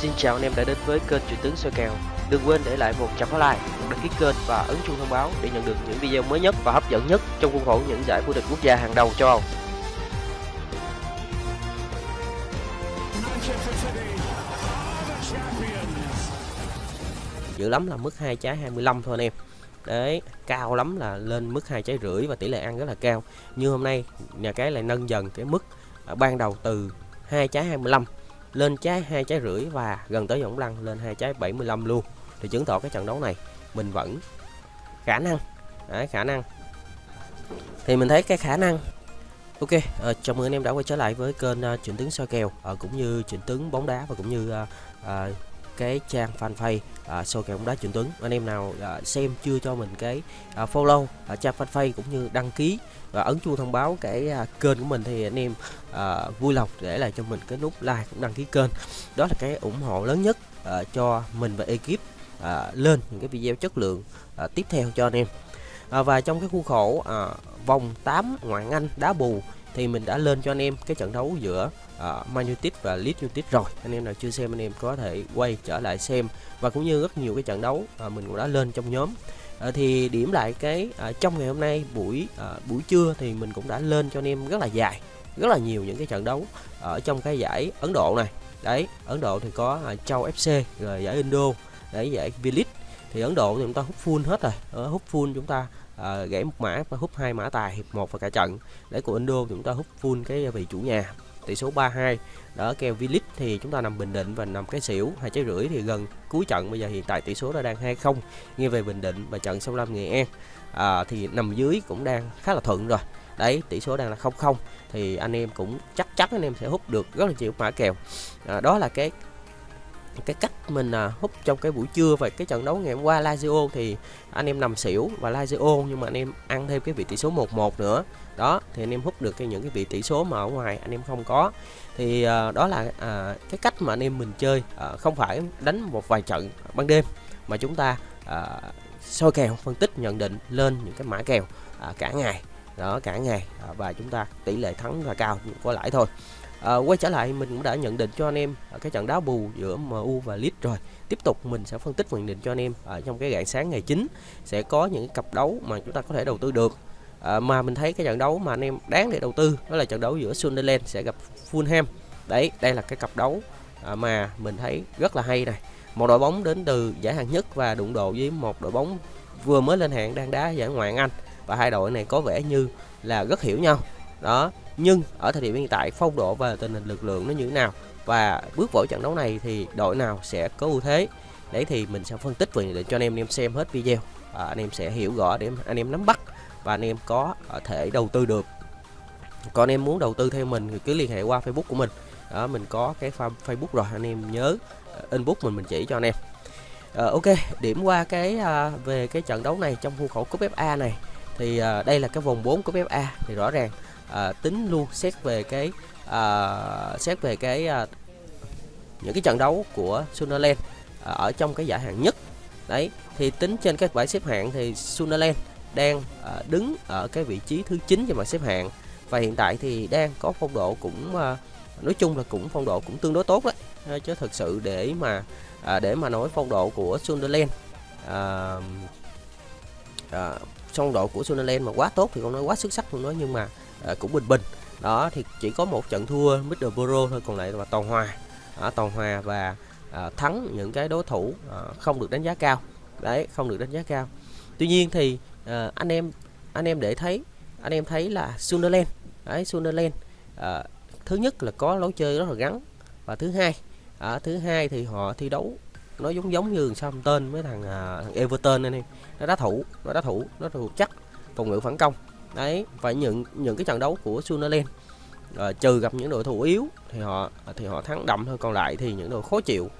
Xin chào anh em đã đến với kênh Chuyện tướng soi kèo. Đừng quên để lại một trăm like, đăng ký kênh và ấn chuông thông báo để nhận được những video mới nhất và hấp dẫn nhất trong khuôn khổ những giải vô địch quốc gia hàng đầu châu Âu. Dữ lắm là mức hai trái 25 thôi anh em. Đấy, cao lắm là lên mức hai trái rưỡi và tỷ lệ ăn rất là cao. Như hôm nay nhà cái lại nâng dần cái mức à, ban đầu từ hai trái 25 lên trái hai trái rưỡi và gần tới võng lăn lên hai trái 75 luôn. Thì chứng tỏ cái trận đấu này mình vẫn khả năng. Đấy, khả năng. Thì mình thấy cái khả năng. Ok uh, chào mừng anh em đã quay trở lại với kênh uh, chuyển tướng soi kèo uh, cũng như chuyển tướng bóng đá và cũng như uh, uh, cái trang fanpage à, soi kèo bóng đá chuyển Tuấn. Anh em nào à, xem chưa cho mình cái à, follow à, trang fanpage cũng như đăng ký và ấn chuông thông báo cái à, kênh của mình thì anh em à, vui lòng để lại cho mình cái nút like cũng đăng ký kênh. Đó là cái ủng hộ lớn nhất à, cho mình và ekip à, lên những cái video chất lượng à, tiếp theo cho anh em. À, và trong cái khuôn khổ à, vòng 8 ngoại Anh đá bù thì mình đã lên cho anh em cái trận đấu giữa uh, Man United và Leeds United rồi. Anh em nào chưa xem anh em có thể quay trở lại xem. Và cũng như rất nhiều cái trận đấu uh, mình cũng đã lên trong nhóm. À, thì điểm lại cái à, trong ngày hôm nay buổi à, buổi trưa thì mình cũng đã lên cho anh em rất là dài rất là nhiều những cái trận đấu ở trong cái giải Ấn Độ này. Đấy Ấn Độ thì có à, Châu FC rồi giải Indo đấy giải V-League. Thì Ấn Độ thì chúng ta hút full hết rồi. Ở hút full chúng ta à, gãy một mã và hút hai mã tài hiệp một và cả trận. Để của Indo thì chúng ta hút full cái vị chủ nhà tỷ số 3-2 đó kèo V-League thì chúng ta nằm bình định và nằm cái xỉu hai trái rưỡi thì gần cuối trận. Bây giờ hiện tại tỷ số đã đang 2-0 nghiêng về bình định và trận 65 Nghệ An. À, thì nằm dưới cũng đang khá là thuận rồi. Đấy tỷ số đang là 0-0 thì anh em cũng chắc chắn anh em sẽ hút được rất là nhiều mã kèo. À, đó là cái cái cách mình à, hút trong cái buổi trưa. Và cái trận đấu ngày hôm qua Lazio thì anh em nằm xỉu và Lazio nhưng mà anh em ăn thêm cái vị tỷ số 1-1 nữa đó thì anh em hút được cái những cái vị tỷ số mà ở ngoài anh em không có. Thì à, đó là à, cái cách mà anh em mình chơi à, không phải đánh một vài trận ban đêm mà chúng ta à, soi kèo phân tích nhận định lên những cái mã kèo à, cả ngày. Đó cả ngày à, và chúng ta tỷ lệ thắng là cao có lãi thôi. À, quay trở lại mình cũng đã nhận định cho anh em à, cái trận đá bù giữa MU và Leeds rồi. Tiếp tục mình sẽ phân tích nhận định cho anh em ở trong cái rạng sáng ngày 9 sẽ có những cặp đấu mà chúng ta có thể đầu tư được à, mà mình thấy cái trận đấu mà anh em đáng để đầu tư đó là trận đấu giữa Sunderland sẽ gặp Fulham. Đấy đây là cái cặp đấu à, mà mình thấy rất là hay này. Một đội bóng đến từ giải hạng nhất và đụng độ với một đội bóng vừa mới lên hạng đang đá giải ngoại hạng Anh. Và hai đội này có vẻ như là rất hiểu nhau. Đó nhưng ở thời điểm hiện tại phong độ và tình hình lực lượng nó như thế nào? Và bước vào trận đấu này thì đội nào sẽ có ưu thế? Đấy thì mình sẽ phân tích về để cho anh em anh em xem hết video. À, anh em sẽ hiểu rõ để anh em nắm bắt và anh em có thể đầu tư được. Còn anh em muốn đầu tư theo mình thì cứ liên hệ qua Facebook của mình. Đó mình có cái Facebook rồi anh em nhớ ờ, inbox mình mình chỉ cho anh em. À, ok điểm qua cái à, về cái trận đấu này trong khuôn khổ cúp FA này. Thì à, đây là cái vòng 4 của FA thì rõ ràng à, tính luôn xét về cái à, xét về cái à, những cái trận đấu của Sunderland à, ở trong cái giải hạng nhất. Đấy thì tính trên các bảng xếp hạng thì Sunderland đang ờ, đứng ở cái vị trí thứ 9 trên bảng xếp hạng. Và hiện tại thì đang có phong độ cũng ờ, nói chung là cũng phong độ cũng tương đối tốt đấy. Ờ, chứ thực sự để mà để mà nói phong độ của Sunderland à, à, phong độ của Sunderland mà quá tốt thì không nói quá xuất sắc không nói nhưng mà à, cũng bình bình. Đó thì chỉ có một trận thua Middlesbrough thôi còn lại là toàn hòa. À, toàn hòa và à, thắng những cái đối thủ à, không được đánh giá cao. Đấy không được đánh giá cao. Tuy nhiên thì à, anh em anh em để thấy anh em thấy là Sunderland. Đấy Sunderland à, thứ nhất là có lối chơi rất là gắn. Và thứ hai à, thứ hai thì họ thi đấu nó giống giống như tên với thằng, à, thằng Everton anh em. Nó đá thủ nó đá thủ nó thủ chắc phòng ngự phản công. Đấy và những những cái trận đấu của Sunderland uh, trừ gặp những đội thủ yếu thì họ thì họ thắng đậm thôi. Còn lại thì những đội khó chịu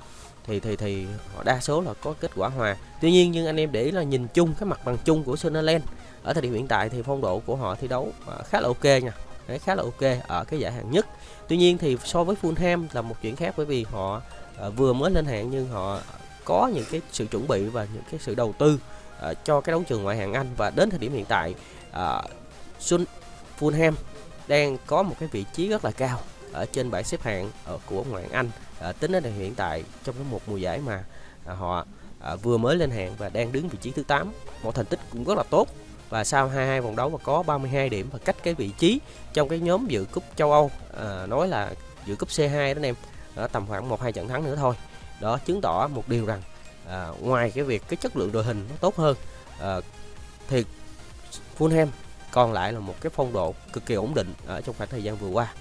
thì thì thì họ đa số là có kết quả hòa. Tuy nhiên nhưng anh em để ý là nhìn chung cái mặt bằng chung của Sunderland ở thời điểm hiện tại thì phong độ của họ thi đấu à, khá là ok nha. Đấy khá là ok ở cái giải hạng nhất. Tuy nhiên thì so với Fulham là một chuyện khác bởi vì họ à, vừa mới lên hạng nhưng họ có những cái sự chuẩn bị và những cái sự đầu tư uh, cho cái đấu trường ngoại hạng Anh. Và đến thời điểm hiện tại uh, Sun Fulham đang có một cái vị trí rất là cao ở trên bảng xếp hạng ờ, của ngoại Anh. À, tính đến hiện tại trong cái một mùa giải mà à, họ à, vừa mới lên hạng và đang đứng vị trí thứ 8 một thành tích cũng rất là tốt. Và sau 22 vòng đấu và có 32 điểm và cách cái vị trí trong cái nhóm dự cúp châu Âu à, nói là dự cúp C2 đó anh em đó, tầm khoảng một hai trận thắng nữa thôi. Đó chứng tỏ một điều rằng à, ngoài cái việc cái chất lượng đội hình nó tốt hơn à, thì Fulham còn lại là một cái phong độ cực kỳ ổn định ở trong khoảng thời gian vừa qua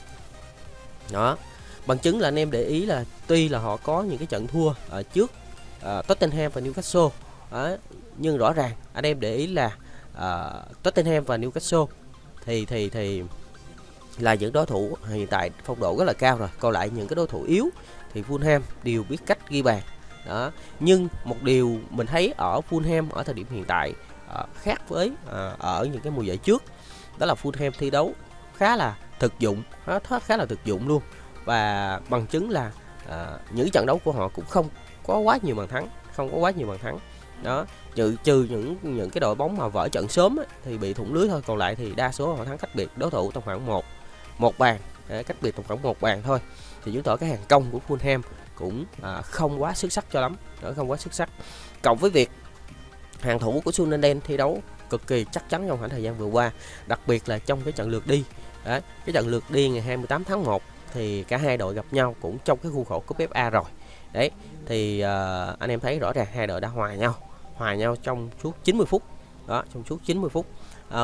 đó. Bằng chứng là anh em để ý là tuy là họ có những cái trận thua ở trước uh, Tottenham và Newcastle đó, nhưng rõ ràng anh em để ý là uh, Tottenham và Newcastle thì thì thì là những đối thủ hiện tại phong độ rất là cao rồi. Còn lại những cái đối thủ yếu thì Fulham đều biết cách ghi bàn. Đó. Nhưng một điều mình thấy ở Fulham ở thời điểm hiện tại uh, khác với uh, ở những cái mùa giải trước đó là Fulham thi đấu khá là thực dụng nó khá là thực dụng luôn. Và bằng chứng là à, những trận đấu của họ cũng không có quá nhiều bàn thắng không có quá nhiều bàn thắng. Đó trừ trừ những những cái đội bóng mà vỡ trận sớm ấy, thì bị thủng lưới thôi còn lại thì đa số họ thắng cách biệt đối thủ trong khoảng một một bàn cách biệt tầm khoảng một bàn thôi. Thì chứng tỏ cái hàng công của Fulham cũng à, không quá xuất sắc cho lắm đó không quá xuất sắc. Cộng với việc hàng thủ của Sunderland thi đấu cực kỳ chắc chắn trong khoảng thời gian vừa qua đặc biệt là trong cái trận lượt đi Đấy, cái trận lượt đi ngày 28 tháng 1 thì cả hai đội gặp nhau cũng trong cái khuôn khổ cúp FA rồi. Đấy thì uh, anh em thấy rõ ràng hai đội đã hòa nhau hòa nhau trong suốt 90 phút. Đó trong suốt 90 phút.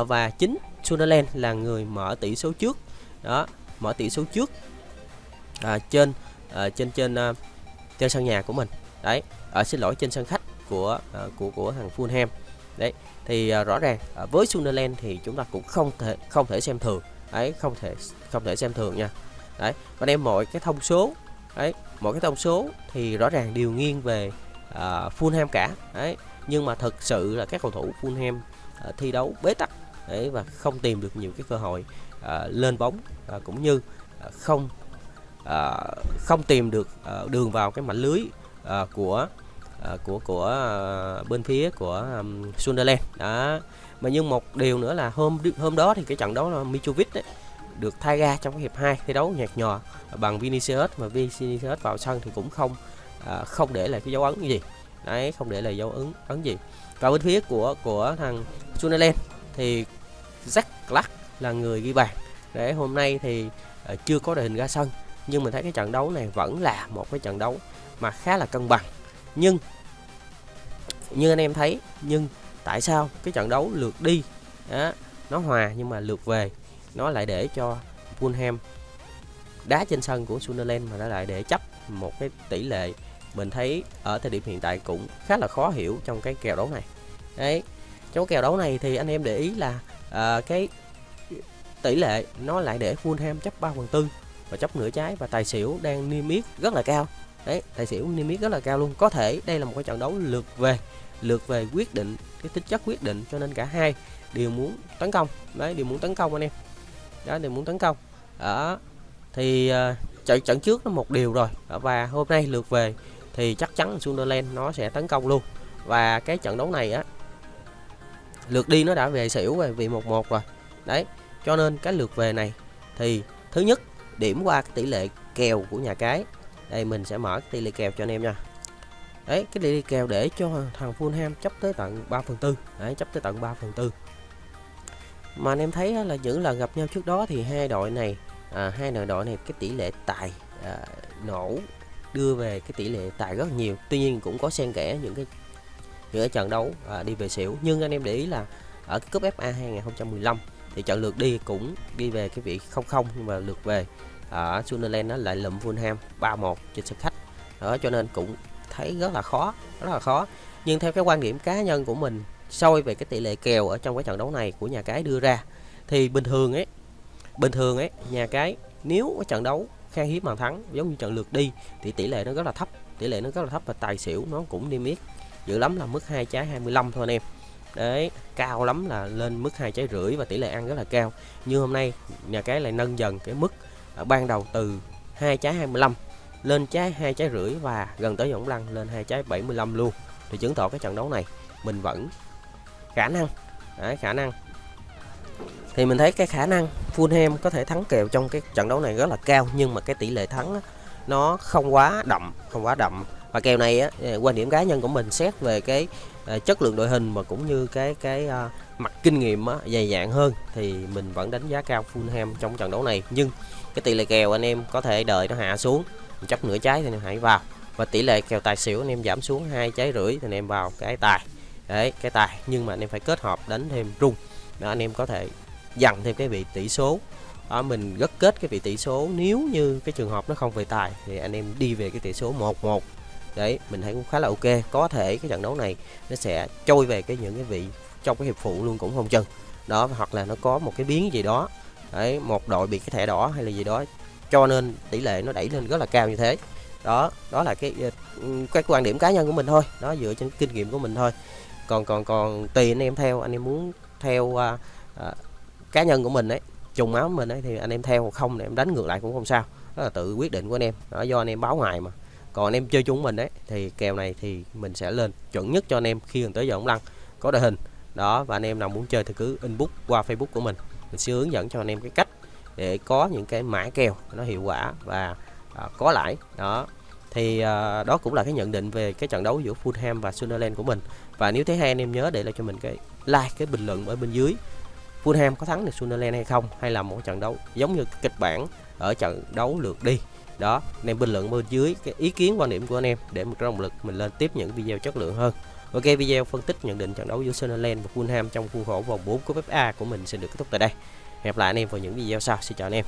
Uh, và chính Sunderland là người mở tỷ số trước. Đó mở tỷ số trước uh, trên uh, trên trên uh, trên sân nhà của mình. Đấy ở xin lỗi trên sân khách của uh, của của thằng Fulham. Đấy thì uh, rõ ràng uh, với Sunderland thì chúng ta cũng không thể không thể xem thường đấy không thể không thể xem thường nha. Đấy còn em mọi cái thông số đấy mọi cái thông số thì rõ ràng đều nghiêng về uh, Fulham cả. Đấy nhưng mà thực sự là các cầu thủ Fulham uh, thi đấu bế tắc đấy và không tìm được nhiều cái cơ hội uh, lên bóng uh, cũng như uh, không uh, không tìm được uh, đường vào cái mảnh lưới uh, của uh, của của uh, bên phía của um, Sunderland. Đó mà nhưng một điều nữa là hôm hôm đó thì cái trận đấu là Mitrovic đấy được thay ra trong cái hiệp 2 thi đấu nhạt nhòa bằng Vinicius mà Vinicius vào sân thì cũng không à, không để lại cái dấu ấn gì. Đấy không để lại dấu ấn ấn gì. Và bên phía của của thằng Sunderland thì Jack Clark là người ghi bàn. Để hôm nay thì à, chưa có đội hình ra sân nhưng mình thấy cái trận đấu này vẫn là một cái trận đấu mà khá là cân bằng. Nhưng như anh em thấy nhưng tại sao cái trận đấu lượt đi đó, nó hòa nhưng mà lượt về nó lại để cho Fulham đá trên sân của Sunderland mà nó lại để chấp một cái tỷ lệ mình thấy ở thời điểm hiện tại cũng khá là khó hiểu trong cái kèo đấu này. Đấy trong kèo đấu này thì anh em để ý là uh, cái tỷ lệ nó lại để Fulham chấp 3 phần tư và chấp nửa trái và tài xỉu đang niêm yết rất là cao. Đấy tài xỉu niêm yết rất là cao luôn. Có thể đây là một cái trận đấu lượt về lượt về quyết định cái tính chất quyết định cho nên cả hai đều muốn tấn công. Đấy đều muốn tấn công anh em. Đó đều muốn tấn công. Ở thì uh, trận trận trước nó một điều rồi. Và hôm nay lượt về thì chắc chắn Sunderland nó sẽ tấn công luôn. Và cái trận đấu này á lượt đi nó đã về xỉu về vì một một rồi. Đấy cho nên cái lượt về này thì thứ nhất điểm qua cái tỷ lệ kèo của nhà cái. Đây mình sẽ mở cái tỷ lệ kèo cho anh em nha đấy cái tỷ lệ kèo để cho thằng Fulham chấp tới tận 3 phần tư. Đấy chấp tới tận 3 phần tư. Mà anh em thấy là những lần gặp nhau trước đó thì hai đội này à, hai đội này cái tỷ lệ tài à, nổ đưa về cái tỷ lệ tài rất nhiều. Tuy nhiên cũng có xen kẽ những cái những cái trận đấu à, đi về xỉu. Nhưng anh em để ý là ở cái cúp FA 2015 thì trận lượt đi cũng đi về cái vị không không nhưng mà lượt về ở Sunderland nó lại lụm Fulham 3-1 trên sân khách. Đó cho nên cũng thấy rất là khó, rất là khó. Nhưng theo cái quan điểm cá nhân của mình, soi về cái tỷ lệ kèo ở trong cái trận đấu này của nhà cái đưa ra, thì bình thường ấy, bình thường ấy, nhà cái nếu cái trận đấu khan hiếm bàn thắng, giống như trận lượt đi, thì tỷ lệ nó rất là thấp, tỷ lệ nó rất là thấp và tài xỉu nó cũng niêm yết dữ lắm là mức hai trái 25 thôi anh em. Đấy, cao lắm là lên mức hai trái rưỡi và tỷ lệ ăn rất là cao. Như hôm nay, nhà cái lại nâng dần cái mức ban đầu từ hai trái 25 lên trái hai trái rưỡi và gần tới võng lăn lên hai trái 75 luôn. Thì chứng tỏ cái trận đấu này mình vẫn khả năng. Đấy, khả năng. Thì mình thấy cái khả năng Fulham có thể thắng kèo trong cái trận đấu này rất là cao nhưng mà cái tỷ lệ thắng nó không quá đậm không quá đậm. Và kèo này á ờ, quan điểm cá nhân của mình xét về cái ờ, chất lượng đội hình mà cũng như cái cái uh, mặt kinh nghiệm á, dày dạn hơn thì mình vẫn đánh giá cao Fulham trong trận đấu này. Nhưng cái tỷ lệ kèo anh em có thể đợi nó hạ xuống chấp nửa trái thì anh em hãy vào. Và tỷ lệ kèo tài xỉu anh em giảm xuống hai trái rưỡi thì anh em vào cái tài. Đấy cái tài. Nhưng mà anh em phải kết hợp đánh thêm rung. Đó anh em có thể dặn thêm cái vị tỷ số. Đó, mình gất kết cái vị tỷ số. Nếu như cái trường hợp nó không về tài thì anh em đi về cái tỷ số 1-1 đấy mình thấy cũng khá là ok. Có thể cái trận đấu này nó sẽ trôi về cái những cái vị trong cái hiệp phụ luôn cũng không chừng. Đó hoặc là nó có một cái biến gì đó. Đấy một đội bị cái thẻ đỏ hay là gì đó cho nên tỷ lệ nó đẩy lên rất là cao như thế. Đó đó là cái ờ, các quan điểm cá nhân của mình thôi. Đó dựa trên kinh nghiệm của mình thôi. Còn còn còn tùy anh em theo. Anh em muốn theo uh, uh, cá nhân của mình ấy trùng máu mình ấy thì anh em theo. Không thì em đánh ngược lại cũng không sao. Đó là tự quyết định của anh em. Đó do anh em báo ngoài mà. Còn anh em chơi chúng mình đấy thì kèo này thì mình sẽ lên chuẩn nhất cho anh em khi gần tới giờ ống lăn. Có đội hình. Đó và anh em nào muốn chơi thì cứ inbox qua facebook của mình. Mình sẽ hướng dẫn cho anh em cái cách để có những cái mã kèo nó hiệu quả và à, có lãi. Đó. Thì à, đó cũng là cái nhận định về cái trận đấu giữa Fulham và Sunderland của mình. Và nếu thấy hay anh em nhớ để lại cho mình cái like cái bình luận ở bên dưới. Fulham có thắng được Sunderland hay không? Hay là một trận đấu giống như kịch bản ở trận đấu lượt đi? Đó. Anh em bình luận bên dưới cái ý kiến quan điểm của anh em để một động lực mình lên tiếp những video chất lượng hơn. Ok video phân tích nhận định trận đấu giữa Sunderland và Fulham trong khuôn khổ vòng 4 của FA của mình sẽ được kết thúc tại đây. Hẹn gặp lại anh em vào những video sau. Xin chào anh em.